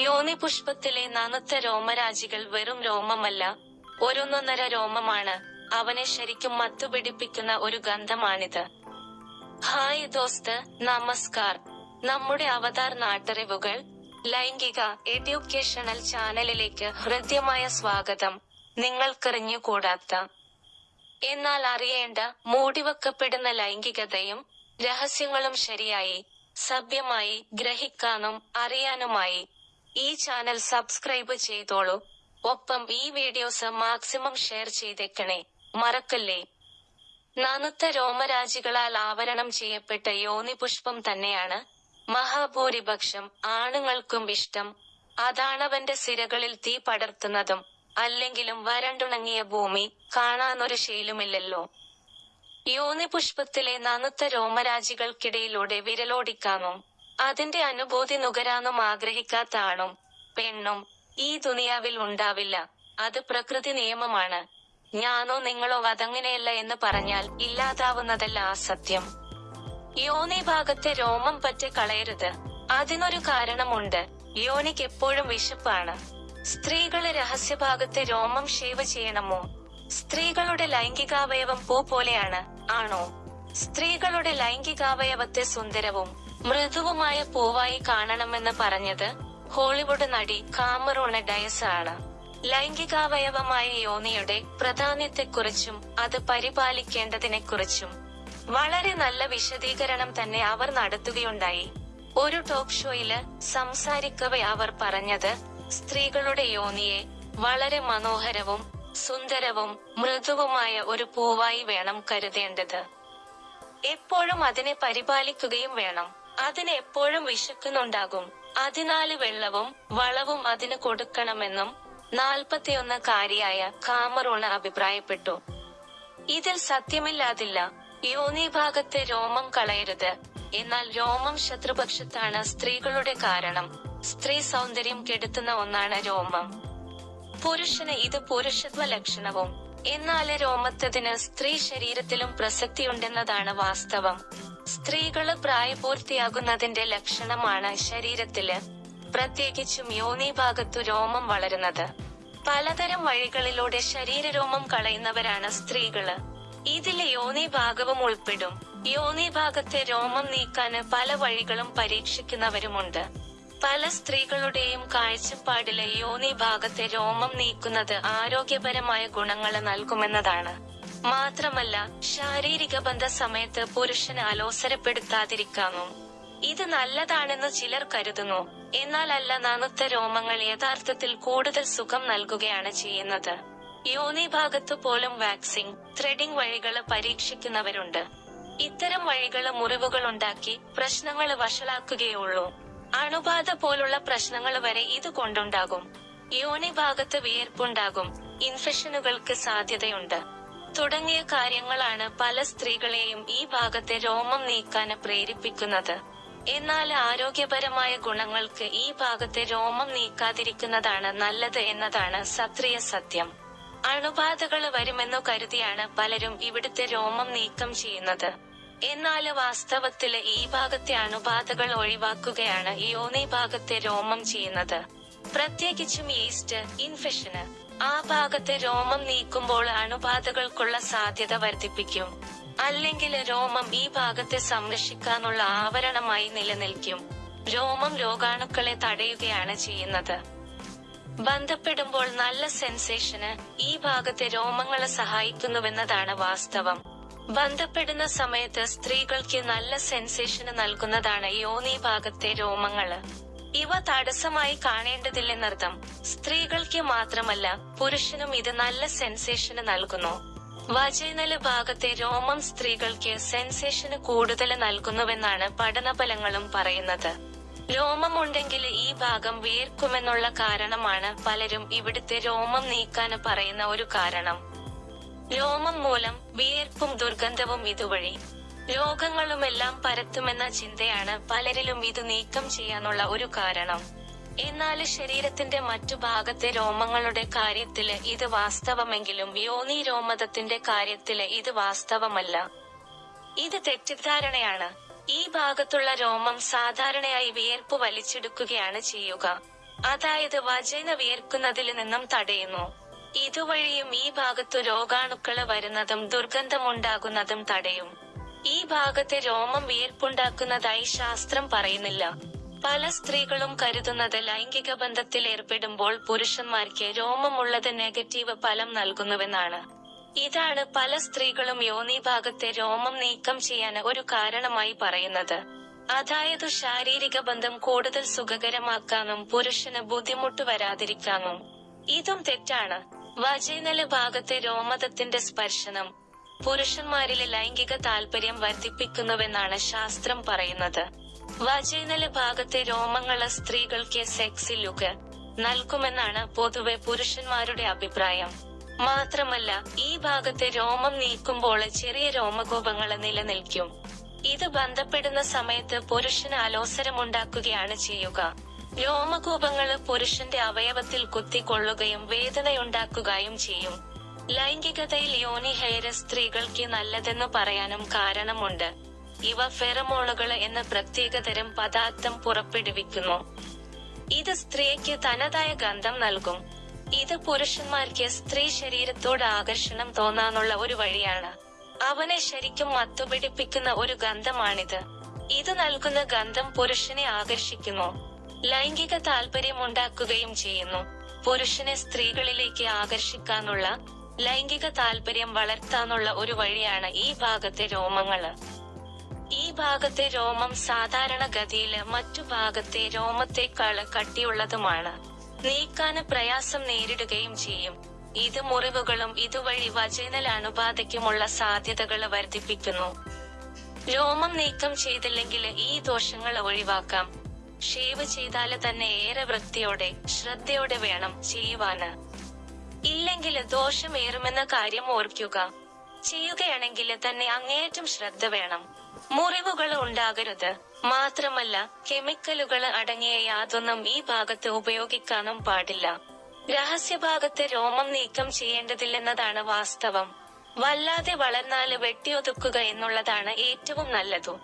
യോനി പുഷ്പത്തിലെ നനുത്ത രോമരാജികൾ വെറും രോമമല്ല ഒരൊന്നൊന്നര രോമമാണ്. അവനെ ശരിക്കും മത്തുപിടിപ്പിക്കുന്ന ഒരു ഗന്ധമാണിത്. ഹായ് ദോസ്ത് നമസ്കാർ. നമ്മുടെ അവതാർ നാട്ടറിവുകൾ ലൈംഗിക എഡ്യൂക്കേഷണൽ ചാനലിലേക്ക് ഹൃദ്യമായ സ്വാഗതം. നിങ്ങൾക്കെറിഞ്ഞുകൂടാത്ത. എന്നാൽ അറിയേണ്ട മൂടിവെക്കപ്പെടുന്ന ലൈംഗികതയും രഹസ്യങ്ങളും ശരിയായി സഭ്യമായി ഗ്രഹിക്കാനും അറിയാനുമായി ഈ ചാനൽ സബ്സ്ക്രൈബ് ചെയ്തോളൂ. ഒപ്പം ഈ വീഡിയോസ് മാക്സിമം ഷെയർ ചെയ്തേക്കണേ. മറക്കല്ലേ? നനുത്ത രോമരാജികളാൽ ആവരണം ചെയ്യപ്പെട്ട യോനിപുഷ്പം തന്നെയാണ് മഹാഭൂരിപക്ഷം ആണുങ്ങൾക്കും ഇഷ്ടം. അതാണവന്റെ സിരകളിൽ തീ പടർത്തുന്നതും അല്ലെങ്കിലും വരണ്ടുണങ്ങിയ ഭൂമി കാണാനൊരു ശീലുമില്ലല്ലോ. യോനിപുഷ്പത്തിലെ നനുത്ത രോമരാജികൾക്കിടയിലൂടെ വിരലോടിക്കാനും അതിന്റെ അനുഭൂതി നുകരാനും ആഗ്രഹിക്കാത്ത ആണും പെണ്ണും ഈ ദുനിയാവിൽ ഉണ്ടാവില്ല. അത് പ്രകൃതി നിയമമാണ്. ഞാനോ നിങ്ങളോ അതങ്ങനെയല്ല എന്ന് പറഞ്ഞാൽ ഇല്ലാതാവുന്നതല്ല ആ സത്യം. യോനി ഭാഗത്തെ രോമം പറ്റി കളയരുത്. അതിനൊരു കാരണമുണ്ട്. യോനിക്ക് എപ്പോഴും വിശപ്പാണ്. സ്ത്രീകൾ രഹസ്യഭാഗത്തെ രോമം ഷേവ് ചെയ്യണമോ? സ്ത്രീകളുടെ ലൈംഗികാവയവം പൂ പോലെയാണ് ആണോ? സ്ത്രീകളുടെ ലൈംഗികാവയവത്തെ സുന്ദരവും മൃദുവുമായ പൂവായി കാണണമെന്ന് പറഞ്ഞത് ഹോളിവുഡ് നടി കാമറോണ ഡയസ് ആണ്. ലൈംഗികാവയവമായ യോനിയുടെ പ്രാധാന്യത്തെക്കുറിച്ചും അത് പരിപാലിക്കേണ്ടതിനെക്കുറിച്ചും വളരെ നല്ല വിശദീകരണം തന്നെ അവർ നടത്തുകയുണ്ടായി. ഒരു ടോക്ക് ഷോയിൽ സംസാരിക്കവെ അവർ പറഞ്ഞത് സ്ത്രീകളുടെ യോനിയെ വളരെ മനോഹരവും സുന്ദരവും മൃദുവുമായ ഒരു പൂവായി വേണം കരുതേണ്ടത്. എപ്പോഴും അതിനെ പരിപാലിക്കുകയും വേണം. അതിന് എപ്പോഴും വിശക്കുന്നുണ്ടാകും. അതിനാല് വെള്ളവും വളവും അതിന് കൊടുക്കണമെന്നും നാൽപ്പത്തിയൊന്ന് കാരിയായ കാമറൂണ അഭിപ്രായപ്പെട്ടു. ഇതിൽ സത്യമില്ലാതില്ല. യോനി ഭാഗത്തെ രോമം കളയരുത്. എന്നാൽ രോമം ശത്രുപക്ഷത്താണ് സ്ത്രീകളുടെ കാരണം. സ്ത്രീ സൗന്ദര്യം കെടുത്തുന്ന ഒന്നാണ് രോമം. പുരുഷന് ഇത് പുരുഷത്വ ലക്ഷണവും എന്നാൽ രോമത്തതിന് സ്ത്രീ ശരീരത്തിലും പ്രസക്തിയുണ്ടെന്നതാണ് വാസ്തവം. സ്ത്രീകൾ പ്രായപൂർത്തിയാകുന്നതിന്റെ ലക്ഷണമാണ് ശരീരത്തിൽ. പ്രത്യേകിച്ചും യോനി ഭാഗത്തു രോമം വളരുന്നത്. പലതരം വഴികളിലൂടെ ശരീര രോമം കളയുന്നവരാണ് സ്ത്രീകൾ. ഇതിൽ യോനി ഭാഗവും ഉൾപ്പെടും. യോനി ഭാഗത്തെ രോമം നീക്കാന് പല വഴികളും പരീക്ഷിക്കുന്നവരുമുണ്ട്. പല സ്ത്രീകളുടെയും കാഴ്ചപ്പാടിലെ യോനി ഭാഗത്തെ രോമം നീക്കുന്നത് ആരോഗ്യപരമായ ഗുണങ്ങൾ നൽകുമെന്നതാണ്. മാത്രമല്ല ശാരീരിക ബന്ധ സമയത്ത് പുരുഷന് അലോസരപ്പെടുത്താതിരിക്കാനും. ഇത് നല്ലതാണെന്ന് ചിലർ കരുതുന്നു. എന്നാൽ അല്ല നനുത്ത രോമങ്ങൾ യഥാർത്ഥത്തിൽ കൂടുതൽ സുഖം നൽകുകയാണ് ചെയ്യുന്നത്. യോനി ഭാഗത്തു പോലും വാക്സിംഗ് ത്രെഡിംഗ് വഴികൾ പരീക്ഷിക്കുന്നവരുണ്ട്. ഇത്തരം വഴികൾ മുറിവുകൾ ഉണ്ടാക്കി പ്രശ്നങ്ങൾ വഷളാക്കുകയുള്ളൂ അണുബാധ പോലുള്ള പ്രശ്നങ്ങൾ വരെ ഇത് കൊണ്ടുണ്ടാകും. യോനി ഭാഗത്ത് വിയർപ്പുണ്ടാകും. ഇൻഫെക്ഷനുകൾക്ക് സാധ്യതയുണ്ട്. തുടങ്ങിയ കാര്യങ്ങളാണ് പല സ്ത്രീകളെയും ഈ ഭാഗത്തെ രോമം നീക്കാൻ പ്രേരിപ്പിക്കുന്നത്. എന്നാൽ ആരോഗ്യപരമായ ഗുണങ്ങൾക്ക് ഈ ഭാഗത്തെ രോമം നീക്കാതിരിക്കുന്നതാണ് നല്ലത് എന്നതാണ് സത്രിയ സത്യം. അണുബാധകൾ വരുമെന്നു കരുതിയാണ് പലരും ഇവിടുത്തെ രോമം നീക്കം ചെയ്യുന്നത്. എന്നാൽ വാസ്തവത്തിൽ ഈ ഭാഗത്തെ അണുബാധകൾ ഒഴിവാക്കുകയാണ് യോനി ഭാഗത്തെ രോമം ചെയ്യുന്നത്. പ്രത്യേകിച്ചും ഈസ്റ്റ് ഇൻഫെക്ഷന്. ആ ഭാഗത്തെ രോമം നീക്കുമ്പോൾ അണുബാധകൾക്കുള്ള സാധ്യത വർദ്ധിപ്പിക്കും. അല്ലെങ്കിൽ രോമം ഈ ഭാഗത്തെ സംരക്ഷിക്കാനുള്ള ആവരണമായി നിലനിൽക്കും. രോമം രോഗാണുക്കളെ തടയുകയാണ് ചെയ്യുന്നത്. ബന്ധപ്പെടുമ്പോൾ നല്ല സെൻസേഷന് ഈ ഭാഗത്തെ രോമങ്ങളെ സഹായിക്കുന്നുവെന്നതാണ് വാസ്തവം. ബന്ധപ്പെടുന്ന സമയത്ത് സ്ത്രീകൾക്ക് നല്ല സെൻസേഷന് നൽകുന്നതാണ് യോനി ഭാഗത്തെ രോമങ്ങൾ. ഇവ തടസ്സമായി കാണേണ്ടതില്ലെന്നർത്ഥം. സ്ത്രീകൾക്ക് മാത്രമല്ല പുരുഷനും ഇത് നല്ല സെൻസേഷന് നൽകുന്നു. വജൈനൽ ഭാഗത്തെ രോമം സ്ത്രീകൾക്ക് സെൻസേഷന് കൂടുതൽ നൽകുന്നുവെന്നാണ് പഠനഫലങ്ങളും പറയുന്നത്. രോമമുണ്ടെങ്കിൽ ഈ ഭാഗം വിയർക്കുമെന്നുള്ള കാരണമാണ് പലരും ഇവിടുത്തെ രോമം നീക്കാൻ പറയുന്ന ഒരു കാരണം. രോമം മൂലം വിയർപ്പും ദുർഗന്ധവും ഇതുവഴി. രോഗങ്ങളുമെല്ലാം പരത്തുമെന്ന ചിന്തയാണ് പലരിലും ഇത് നീക്കം ചെയ്യാനുള്ള ഒരു കാരണം. എന്നാൽ ശരീരത്തിന്റെ മറ്റു ഭാഗത്തെ രോമങ്ങളുടെ കാര്യത്തിൽ ഇത് വാസ്തവമെങ്കിലും യോനി രോമതത്തിന്റെ കാര്യത്തിൽ ഇത് വാസ്തവമല്ല. ഇത് തെറ്റിദ്ധാരണയാണ്. ഈ ഭാഗത്തുള്ള രോമം സാധാരണയായി വിയർപ്പ് വലിച്ചെടുക്കുകയാണ് ചെയ്യുക. അതായത് വജൈന വിയർക്കുന്നതിൽ നിന്നും തടയുന്നു. ഇതുവഴിയും ഈ ഭാഗത്തു രോഗാണുക്കൾ വരുന്നതും ദുർഗന്ധമുണ്ടാകുന്നതും തടയും. ഈ ഭാഗത്തെ രോമം വിയർപ്പുണ്ടാക്കുന്നതായി ശാസ്ത്രം പറയുന്നില്ല. പല സ്ത്രീകളും കരുതുന്നത് ലൈംഗിക ബന്ധത്തിൽ ഏർപ്പെടുമ്പോൾ പുരുഷന്മാർക്ക് രോമമുള്ളത് നെഗറ്റീവ് ഫലം നൽകുന്നുവെന്നാണ്. ഇതാണ് പല സ്ത്രീകളും യോനി ഭാഗത്തെ രോമം നീക്കം ചെയ്യാൻ ഒരു കാരണമായി പറയുന്നത്. അതായത് ശാരീരിക ബന്ധം കൂടുതൽ സുഖകരമാക്കാനും പുരുഷന് ബുദ്ധിമുട്ട് വരാതിരിക്കാനും. ഇതും തെറ്റാണ്. വജൈനല ഭാഗത്തെ രോമതത്തിന്റെ സ്പർശനം പുരുഷന്മാരിലെ ലൈംഗിക താല്പര്യം വർദ്ധിപ്പിക്കുന്നുവെന്നാണ് ശാസ്ത്രം പറയുന്നത്. വജൈനല ഭാഗത്തെ രോമങ്ങൾ സ്ത്രീകൾക്ക് സെക്സി ലുക്ക് നൽകുമെന്നാണ് പൊതുവെ പുരുഷന്മാരുടെ അഭിപ്രായം. മാത്രമല്ല ഈ ഭാഗത്തെ രോമം നീക്കുമ്പോൾ ചെറിയ രോമകൂപങ്ങൾ നിലനിൽക്കും. ഇത് ബന്ധപ്പെടുന്ന സമയത്ത് പുരുഷന് അലോസരമുണ്ടാക്കുകയാണ് ചെയ്യുക. രോമകൂപങ്ങൾ പുരുഷന്റെ അവയവത്തിൽ കുത്തിക്കൊള്ളുകയും വേദനയുണ്ടാക്കുകയും ചെയ്യും. ലൈംഗികതയിൽ യോനി ഹെയർ സ്ത്രീകൾക്ക് നല്ലതെന്ന് പറയാനും കാരണമുണ്ട്. ഇവ ഫെറമോണുകൾ എന്ന പ്രത്യേകതരം പദാർത്ഥം പുറപ്പെടുവിക്കുന്നു. ഇത് സ്ത്രീക്ക് തനതായ ഗന്ധം നൽകും. ഇത് പുരുഷന്മാർക്ക് സ്ത്രീ ശരീരത്തോട് ആകർഷണം തോന്നാനുള്ള ഒരു വഴിയാണ്. അവനെ ശരിക്കും മത്തുപിടിപ്പിക്കുന്ന ഒരു ഗന്ധമാണിത്. ഇത് നൽകുന്ന ഗന്ധം പുരുഷനെ ആകർഷിക്കുന്നു. ലൈംഗിക താല്പര്യമുണ്ടാക്കുകയും ചെയ്യുന്നു. പുരുഷനെ സ്ത്രീകളിലേക്ക് ആകർഷിക്കാനുള്ള ലൈംഗിക താല്പര്യം വളർത്താനുള്ള ഒരു വഴിയാണ് ഈ ഭാഗത്തെ രോമങ്ങൾ ഈ ഭാഗത്തെ രോമം സാധാരണ ഗതിയിൽ മറ്റു ഭാഗത്തെ രോമത്തെക്കാൾ കട്ടിയുള്ളതുമാണ്. നീക്കാന് പ്രയാസം നേരിടുകയും ചെയ്യും. ഇത് മുറിവുകളും ഇതുവഴി വജൈനൽ അണുബാധയ്ക്കുമുള്ള സാധ്യതകൾ വർദ്ധിപ്പിക്കുന്നു. രോമം നീക്കം ചെയ്തില്ലെങ്കിൽ ഈ ദോഷങ്ങൾ ഒഴിവാക്കാം. ഷേവ് ചെയ്താൽ തന്നെ ഏറെ വൃത്തിയോടെ ശ്രദ്ധയോടെ വേണം ചെയ്യുവാന്. ഇല്ലെങ്കിൽ ദോഷമേറുമെന്ന കാര്യം ഓർക്കുക. ചെയ്യുകയാണെങ്കിൽ തന്നെ അങ്ങേയറ്റം ശ്രദ്ധ വേണം. മുറിവുകൾ ഉണ്ടാകരുത്. മാത്രമല്ല കെമിക്കലുകൾ അടങ്ങിയ യാതൊന്നും ഈ ഭാഗത്ത് ഉപയോഗിക്കാനും പാടില്ല. രഹസ്യഭാഗത്തെ രോമം നീക്കം ചെയ്യേണ്ടതില്ലെന്നതാണ് വാസ്തവം. വല്ലാതെ വളർന്നാൽ വെട്ടിയൊതുക്കുക എന്നുള്ളതാണ് ഏറ്റവും നല്ലതു.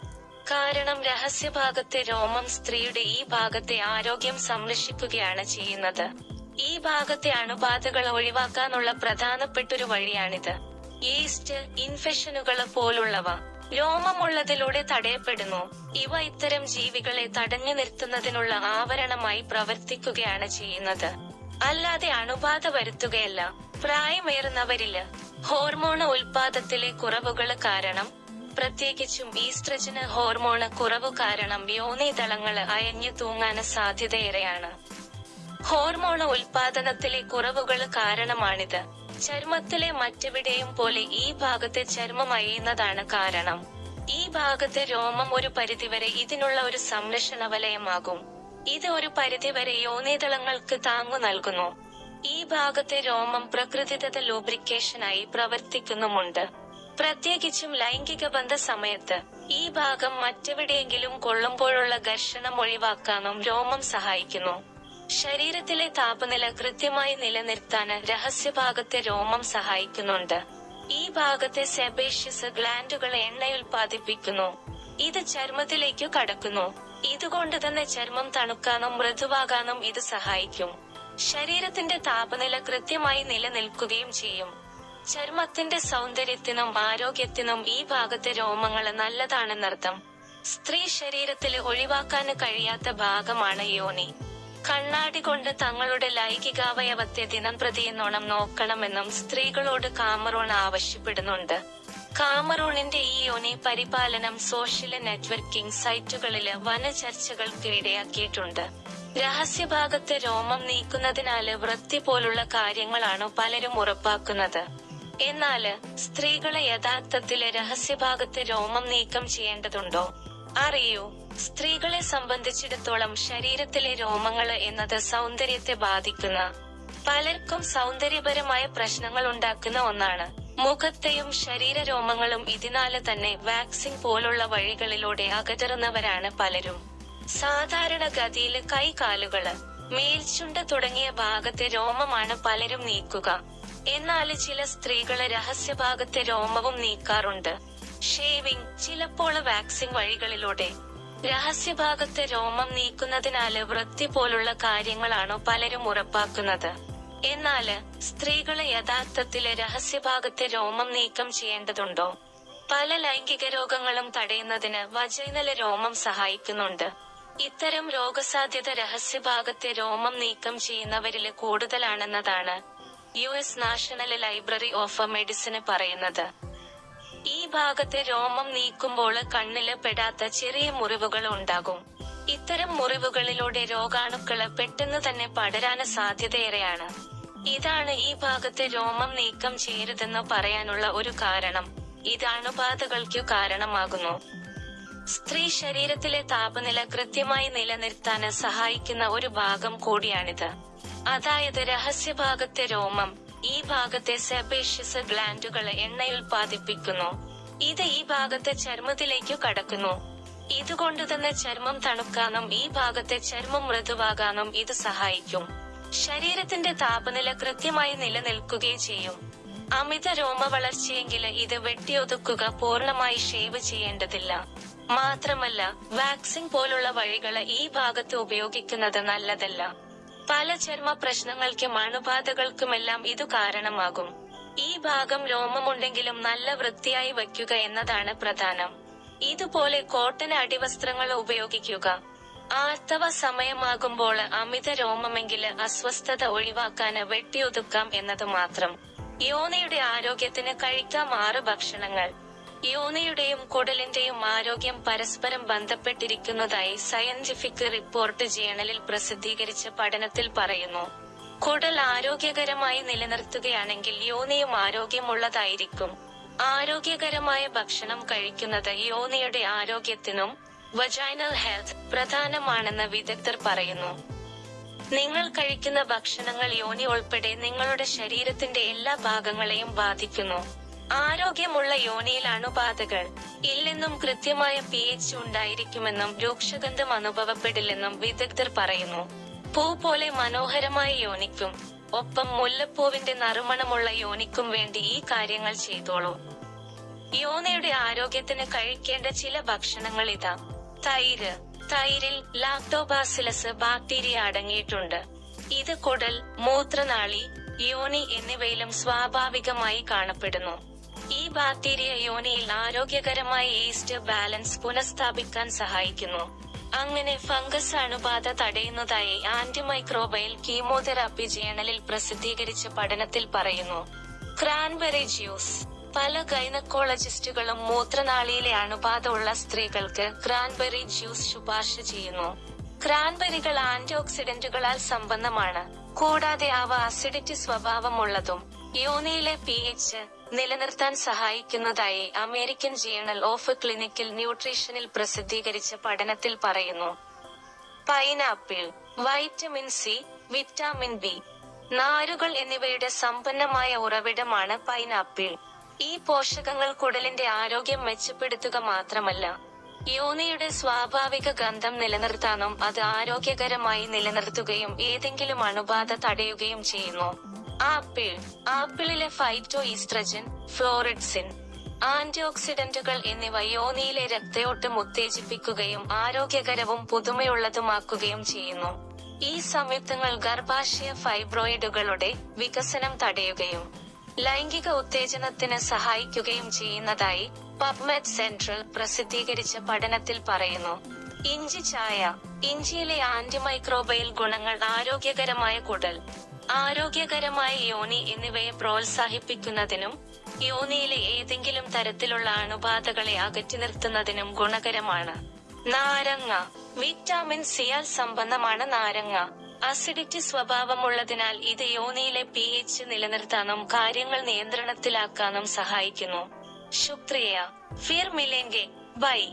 കാരണം രഹസ്യഭാഗത്തെ രോമം സ്ത്രീയുടെ ഈ ഭാഗത്തെ ആരോഗ്യം സംരക്ഷിക്കുകയാണ് ചെയ്യുന്നത്. ഈ ഭാഗത്തെ അണുബാധകൾ ഒഴിവാക്കാനുള്ള പ്രധാനപ്പെട്ടൊരു വഴിയാണിത്. ഈസ്റ്റ് ഇൻഫെക്ഷനുകൾ പോലുള്ളവ. രോമമുള്ളതിലൂടെ തടയപ്പെടുന്നു. ഇവ ഇത്തരം ജീവികളെ തടഞ്ഞു നിർത്തുന്നതിനുള്ള ആവരണമായി പ്രവർത്തിക്കുകയാണ് ചെയ്യുന്നത്. അല്ലാതെ അണുബാധ വരുത്തുകയല്ല. പ്രായമേറുന്നവരിൽ ഹോർമോൺ ഉൽപാദത്തിലെ കുറവുകൾ കാരണം പ്രത്യേകിച്ചും ഈസ്ട്രജന് ഹോർമോണ് കുറവ് കാരണം യോനിതളങ്ങൾ അയഞ്ഞു തൂങ്ങാൻ സാധ്യതയേറെയാണ്. ഹോർമോൺ ഉൽപാദനത്തിലെ കുറവുകൾ കാരണമാണിത്. ചർമ്മത്തിലെ മറ്റെവിടെയും പോലെ ഈ ഭാഗത്തെ ചർമ്മം അയയുന്നതാണ് കാരണം. ഈ ഭാഗത്തെ രോമം ഒരു പരിധിവരെ ഇതിനുള്ള ഒരു സംരക്ഷണ വലയമാകും ഇത് ഒരു പരിധിവരെ യോനിതളങ്ങൾക്ക് താങ്ങു നൽകുന്നു. ഈ ഭാഗത്തെ രോമം പ്രകൃതിദത്ത ലൂബ്രിക്കേഷനായി പ്രവർത്തിക്കുന്നുമുണ്ട്. പ്രത്യേകിച്ചും ലൈംഗിക ബന്ധ സമയത്ത് ഈ ഭാഗം മറ്റെവിടെയെങ്കിലും കൊള്ളുമ്പോഴുള്ള ഘർഷണം ഒഴിവാക്കാനും രോമം സഹായിക്കുന്നു. ശരീരത്തിലെ താപനില കൃത്യമായി നിലനിർത്താൻ രഹസ്യഭാഗത്തെ രോമം സഹായിക്കുന്നുണ്ട്. ഈ ഭാഗത്തെ സെബേഷ്യസ് ഗ്ലാൻഡുകൾ എണ്ണയുൽപാദിപ്പിക്കുന്നു ഇത് ചർമ്മത്തിലേക്കു കടക്കുന്നു. ഇതുകൊണ്ട് തന്നെ ചർമ്മം തണുക്കാനും മൃദുവാകാനും ഇത് സഹായിക്കും. ശരീരത്തിന്റെ താപനില കൃത്യമായി നിലനിൽക്കുകയും ചെയ്യും. ചർമ്മത്തിന്റെ സൗന്ദര്യത്തിനും ആരോഗ്യത്തിനും ഈ ഭാഗത്തെ രോമങ്ങൾ നല്ലതാണെന്നർത്ഥം സ്ത്രീ ശരീരത്തിൽ ഒഴിവാക്കാൻ കഴിയാത്ത ഭാഗമാണ് യോനി. കണ്ണാടി കൊണ്ട് തങ്ങളുടെ ലൈംഗികാവയവത്തെ ദിനം ദിനംപ്രതിയെന്നോണം നോക്കണമെന്നും സ്ത്രീകളോട് കാമറൂൺ ആവശ്യപ്പെടുന്നുണ്ട്. കാമറൂണിന്റെ ഈ യോനി പരിപാലനം സോഷ്യൽ നെറ്റ്വർക്കിംഗ് സൈറ്റുകളിൽ വന ചർച്ചകൾക്ക് ഇടയാക്കിയിട്ടുണ്ട് രഹസ്യഭാഗത്തെ രോമം നീക്കുന്നതിനാല് വൃത്തി പോലുള്ള കാര്യങ്ങളാണ് പലരും ഉറപ്പാക്കുന്നത്. എന്നാൽ സ്ത്രീകളെ യഥാർത്ഥത്തിലെ രഹസ്യഭാഗത്ത് രോമം നീക്കം ചെയ്യേണ്ടതുണ്ടോ? അറിയൂ സ്ത്രീകളെ സംബന്ധിച്ചിടത്തോളം ശരീരത്തിലെ രോമങ്ങൾ എന്നത് സൗന്ദര്യത്തെ ബാധിക്കുന്ന പലർക്കും സൗന്ദര്യപരമായ പ്രശ്നങ്ങൾ ഉണ്ടാക്കുന്ന ഒന്നാണ്. മുഖത്തെയും ശരീര രോമങ്ങളും ഇതിനാല് തന്നെ വാക്സിൻ പോലുള്ള വഴികളിലൂടെ അകറ്ററുന്നവരാണ് പലരും. സാധാരണ ഗതിയിൽ കൈകാലുകൾ മേൽച്ചുണ്ട തുടങ്ങിയ ഭാഗത്തെ രോമമാണ് പലരും നീക്കുക. എന്നാൽ ചില സ്ത്രീകൾ രഹസ്യഭാഗത്തെ രോമവും നീക്കാറുണ്ട്. ഷേവിംഗ് ചിലപ്പോൾ വാക്സിൻ വഴികളിലൂടെ. രഹസ്യഭാഗത്തെ രോമം നീക്കുന്നതിനാല് വൃത്തി പോലുള്ള കാര്യങ്ങളാണോ പലരും ഉറപ്പാക്കുന്നത്. എന്നാൽ സ്ത്രീകൾ യഥാർത്ഥത്തിൽ രഹസ്യഭാഗത്തെ രോമം നീക്കം ചെയ്യേണ്ടതുണ്ടോ? പല ലൈംഗിക രോഗങ്ങളും തടയുന്നതിന് വജൈനല രോമം സഹായിക്കുന്നുണ്ട്. ഇത്തരം രോഗസാധ്യത രഹസ്യഭാഗത്തെ രോമം നീക്കം ചെയ്യുന്നവരിൽ കൂടുതലാണെന്നതാണ് U S national library of medicine പറയുന്നത് ഈ ഭാഗത്തെ രോമം നീക്കുമ്പോൾ കണ്ണിൽ പെടാത്ത ചെറിയ മുറിവുകൾ ഉണ്ടാകും. ഇത്തരം മുറിവുകളിലൂടെ രോഗാണുക്കൾ പെട്ടെന്ന് തന്നെ പടരാന് സാധ്യതയേറെയാണ്. ഇതാണ് ഈ ഭാഗത്തെ രോമം നീക്കം ചെയ്യരുതെന്ന് പറയാനുള്ള ഒരു കാരണം. ഇത് അണുബാധകൾക്കു കാരണമാകുന്നു. സ്ത്രീ ശരീരത്തിലെ താപനില കൃത്യമായി നിലനിർത്താൻ സഹായിക്കുന്ന ഒരു ഭാഗം കൂടിയാണിത്. അതായത് രഹസ്യഭാഗത്തെ രോമം ഈ ഭാഗത്തെ സെബേഷ്യസ് ഗ്ലാൻഡുകൾ എണ്ണ ഉൽപ്പാദിപ്പിക്കുന്നു ഇത് ഈ ഭാഗത്തെ ചർമ്മത്തിലേക്കു കടക്കുന്നു. ഇതുകൊണ്ട് തന്നെ ചർമ്മം തണുക്കാനും ഈ ഭാഗത്തെ ചർമ്മം മൃദുവാകാനും ഇത് സഹായിക്കും. ശരീരത്തിന്റെ താപനില കൃത്യമായി നിലനിൽക്കുകയും ചെയ്യും. അമിത രോമ വളർച്ചയെങ്കിൽ ഇത് വെട്ടിയൊതുക്കുക പൂർണമായി ഷേവ് ചെയ്യേണ്ടതില്ല. മാത്രമല്ല വാക്സിൻ പോലുള്ള വഴികൾ ഈ ഭാഗത്ത് ഉപയോഗിക്കുന്നത് നല്ലതല്ല. പല ചർമ്മ പ്രശ്നങ്ങൾക്കും അണുബാധകൾക്കുമെല്ലാം ഇതു കാരണമാകും. ഈ ഭാഗം രോമമുണ്ടെങ്കിലും നല്ല വൃത്തിയായി വയ്ക്കുക എന്നതാണ് പ്രധാനം. ഇതുപോലെ കോട്ടൺ അടിവസ്ത്രങ്ങൾ ഉപയോഗിക്കുക. ആർത്തവ സമയമാകുമ്പോൾ അമിത രോമമെങ്കിൽ അസ്വസ്ഥത ഒഴിവാക്കാന് വെട്ടിയൊതുക്കാം എന്നത് മാത്രം. യോനയുടെ ആരോഗ്യത്തിന് കഴിക്കാം ആറ് ഭക്ഷണങ്ങൾ. യോനയുടെയും കുടലിന്റെയും ആരോഗ്യം പരസ്പരം ബന്ധപ്പെട്ടിരിക്കുന്നതായി സയന്റിഫിക് റിപ്പോർട്ട് ജേണലിൽ പ്രസിദ്ധീകരിച്ച പഠനത്തിൽ പറയുന്നു. കുടൽ ആരോഗ്യകരമായി നിലനിർത്തുകയാണെങ്കിൽ യോനിയും ആരോഗ്യമുള്ളതായിരിക്കും. ആരോഗ്യകരമായ ഭക്ഷണം കഴിക്കുന്നത് യോനിയുടെ ആരോഗ്യത്തിനും വജൈനൽ ഹെൽത്ത് പ്രധാനമാണെന്ന് വിദഗ്ധർ പറയുന്നു. നിങ്ങൾ കഴിക്കുന്ന ഭക്ഷണങ്ങൾ യോനി ഉൾപ്പെടെ നിങ്ങളുടെ ശരീരത്തിന്റെ എല്ലാ ഭാഗങ്ങളെയും ബാധിക്കുന്നു. ആരോഗ്യമുള്ള യോനിയിൽ അണുബാധകൾ ഇല്ലെന്നും കൃത്യമായ പി എച്ച് ഉണ്ടായിരിക്കുമെന്നും രൂക്ഷഗന്ധം അനുഭവപ്പെടില്ലെന്നും വിദഗ്ധർ പറയുന്നു. പൂ പോലെ മനോഹരമായ യോനിക്കും ഒപ്പം മുല്ലപ്പൂവിന്റെ നറുമണമുള്ള യോനിക്കും വേണ്ടി ഈ കാര്യങ്ങൾ ചെയ്തോളൂ. യോനയുടെ ആരോഗ്യത്തിന് കഴിക്കേണ്ട ചില ഭക്ഷണങ്ങൾ ഇതാ. തൈര്. തൈരിൽ ലാക്ടോബാസിലസ് ബാക്ടീരിയ അടങ്ങിയിട്ടുണ്ട്. ഇത് കുടൽ മൂത്രനാളി യോനി എന്നിവയിലും സ്വാഭാവികമായി കാണപ്പെടുന്നു. ഈ ബാക്ടീരിയ യോനിയിൽ ആരോഗ്യകരമായ ഈസ്റ്റ് ബാലൻസ് പുനഃസ്ഥാപിക്കാൻ സഹായിക്കുന്നു. അങ്ങനെ ഫംഗസ് അണുബാധ തടയുന്നതായി ആന്റിമൈക്രോബയൽ കീമോതെറാപ്പി ജേണലിൽ പ്രസിദ്ധീകരിച്ച പഠനത്തിൽ പറയുന്നു. Cranberry juice. പല ഗൈനക്കോളജിസ്റ്റുകളും മൂത്രനാളിയിലെ അണുബാധ ഉള്ള സ്ത്രീകൾക്ക് ക്രാൻബെറി ജ്യൂസ് ശുപാർശ ചെയ്യുന്നു. ക്രാൻബെറികൾ ആന്റിഓക്സിഡന്റുകളാൽ സമ്പന്നമാണ് കൂടാതെ അവ അസിഡിറ്റി സ്വഭാവമുള്ളതും. യോനിയിലെ പി എച്ച് നിലനിർത്താൻ സഹായിക്കുന്നതായി അമേരിക്കൻ ജേണൽ ഓഫ് ക്ലിനിക്കൽ ന്യൂട്രീഷനിൽ പ്രസിദ്ധീകരിച്ച പഠനത്തിൽ പറയുന്നു. Pineapple vitamin C vitamin B നാരുകൾ എന്നിവയുടെ സമ്പന്നമായ ഉറവിടമാണ് പൈനാപ്പിൾ. ഈ പോഷകങ്ങൾ കുടലിന്റെ ആരോഗ്യം മെച്ചപ്പെടുത്തുക മാത്രമല്ല യോനിയുടെ സ്വാഭാവിക ഗന്ധം നിലനിർത്താനും അത് ആരോഗ്യകരമായി നിലനിർത്തുകയും ഏതെങ്കിലും അണുബാധ തടയുകയും ചെയ്യുന്നു. ആപ്പിൾ ആപ്പിളിലെ ഫൈറ്റോ ഈസ്ട്രജൻ ഫ്ലോറിഡ്സിൻ ആന്റിഓക്സിഡന്റുകൾ എന്നിവ യോനിയിലെ രക്തയോട്ടം ഉത്തേജിപ്പിക്കുകയും ആരോഗ്യകരവും പുതുമയുള്ളതുമാക്കുകയും ചെയ്യുന്നു. ഈ സംയുക്തങ്ങൾ ഗർഭാശയ ഫൈബ്രോയിഡുകളുടെ വികസനം തടയുകയും ലൈംഗിക ഉത്തേജനത്തിന് സഹായിക്കുകയും ചെയ്യുന്നതായി പബ്മെഡ് സെൻട്രൽ പ്രസിദ്ധീകരിച്ച പഠനത്തിൽ പറയുന്നു. ഇഞ്ചി ചായ ഇഞ്ചിയിലെ ആന്റിമൈക്രോബയൽ ഗുണങ്ങൾ ആരോഗ്യകരമായ കുടൽ ആരോഗ്യകരമായ യോനി എന്നിവയെ പ്രോത്സാഹിപ്പിക്കുന്നതിനും യോനിയിലെ ഏതെങ്കിലും തരത്തിലുള്ള അണുബാധകളെ അകറ്റി നിർത്തുന്നതിനും ഗുണകരമാണ്. നാരങ്ങ. വിറ്റാമിൻ സിയാൽ സമ്പന്നമാണ് നാരങ്ങ. അസിഡിറ്റി സ്വഭാവമുള്ളതിനാൽ ഇത് യോനിയിലെ പി എച്ച് നിലനിർത്താനും കാര്യങ്ങൾ നിയന്ത്രണത്തിലാക്കാനും സഹായിക്കുന്നു. ശുക്രിയ. ഫിർ മിലെങ്കെ ബൈ.